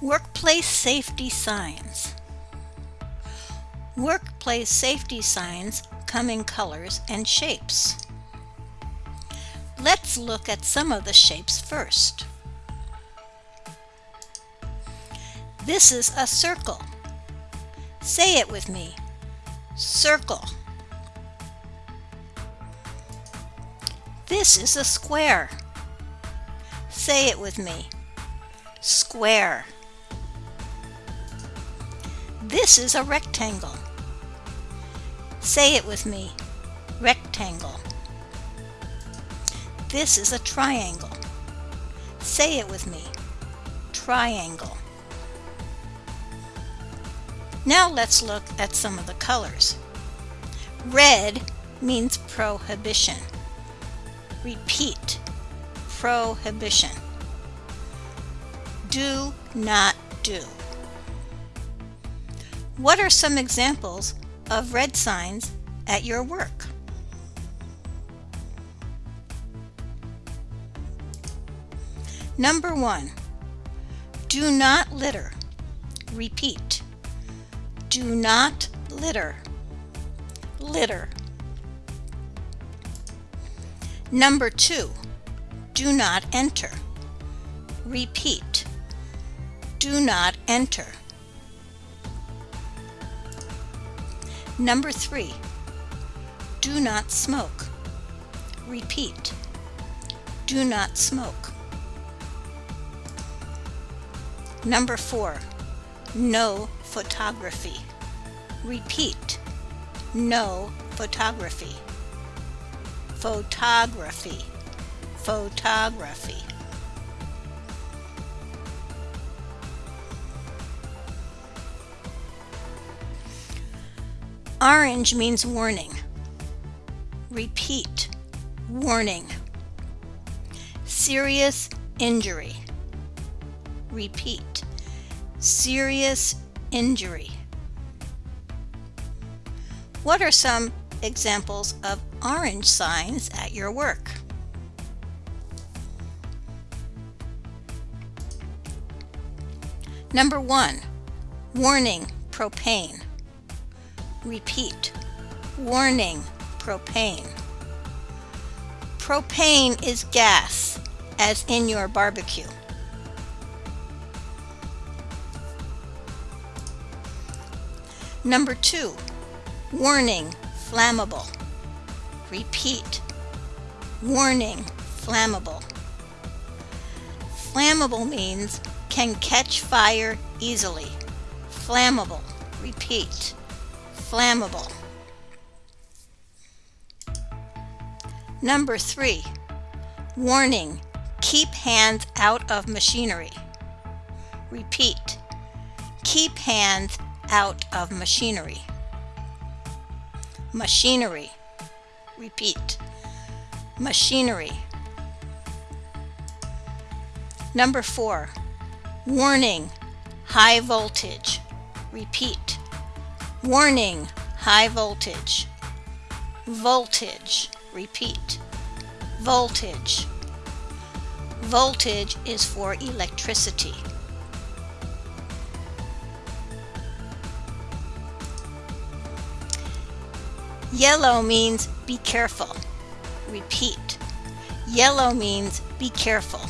Workplace safety signs. Workplace safety signs come in colors and shapes. Let's look at some of the shapes first. This is a circle. Say it with me. Circle. This is a square. Say it with me. Square. This is a rectangle. Say it with me. Rectangle. This is a triangle. Say it with me. Triangle. Now let's look at some of the colors. Red means prohibition. Repeat. Prohibition. Do not do. What are some examples of red signs at your work? Number one, do not litter. Repeat, do not litter. Litter. Number two, do not enter. Repeat, do not enter. Number three, do not smoke. Repeat, do not smoke. Number four, no photography. Repeat, no photography. Photography, photography. Orange means warning. Repeat, warning. Serious injury. Repeat, serious injury. What are some examples of orange signs at your work? Number one, warning propane. Repeat. Warning, propane. Propane is gas, as in your barbecue. Number two, warning, flammable. Repeat. Warning, flammable. Flammable means can catch fire easily. Flammable. Repeat flammable. Number three, warning, keep hands out of machinery. Repeat, keep hands out of machinery. Machinery. Repeat, machinery. Number four, warning, high voltage. Repeat, Warning, high voltage. Voltage, repeat. Voltage. Voltage is for electricity. Yellow means be careful. Repeat. Yellow means be careful.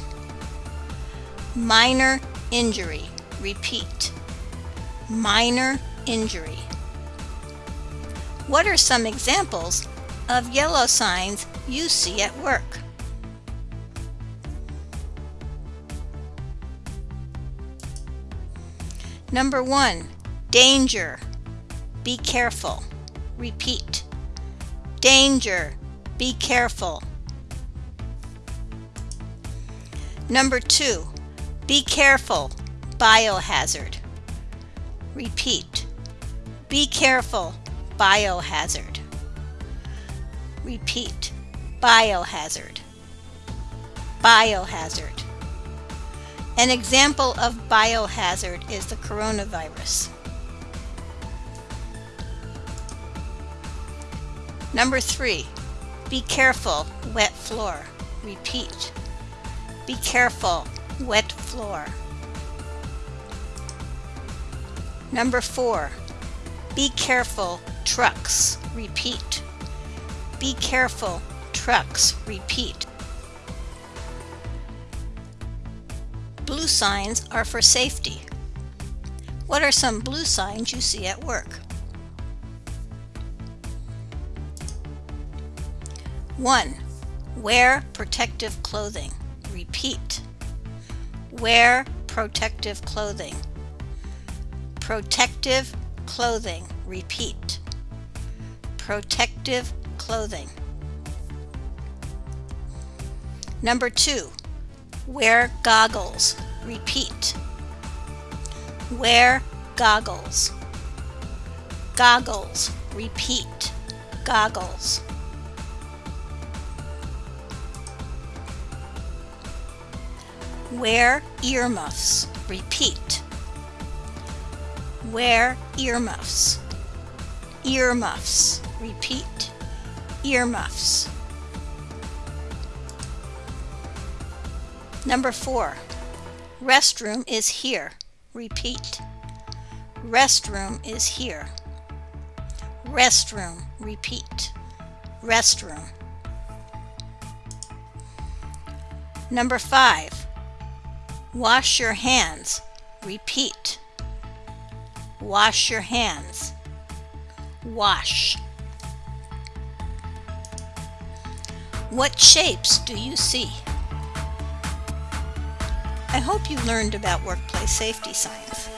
Minor injury. Repeat. Minor injury. What are some examples of yellow signs you see at work? Number one, danger. Be careful. Repeat. Danger. Be careful. Number two, be careful. Biohazard. Repeat. Be careful biohazard. Repeat, biohazard. Biohazard. An example of biohazard is the coronavirus. Number three, be careful, wet floor. Repeat, be careful, wet floor. Number four, be careful, trucks, repeat. Be careful, trucks, repeat. Blue signs are for safety. What are some blue signs you see at work? 1. Wear protective clothing. Repeat. Wear protective clothing. Protective clothing. Repeat. Protective clothing. Number 2. Wear goggles. Repeat. Wear goggles. Goggles. Repeat. Goggles. Wear earmuffs. Repeat. Wear earmuffs. Earmuffs. Repeat. Earmuffs. Number four. Restroom is here. Repeat. Restroom is here. Restroom. Repeat. Restroom. Number five. Wash your hands. Repeat. Wash your hands. Wash. What shapes do you see? I hope you learned about workplace safety science.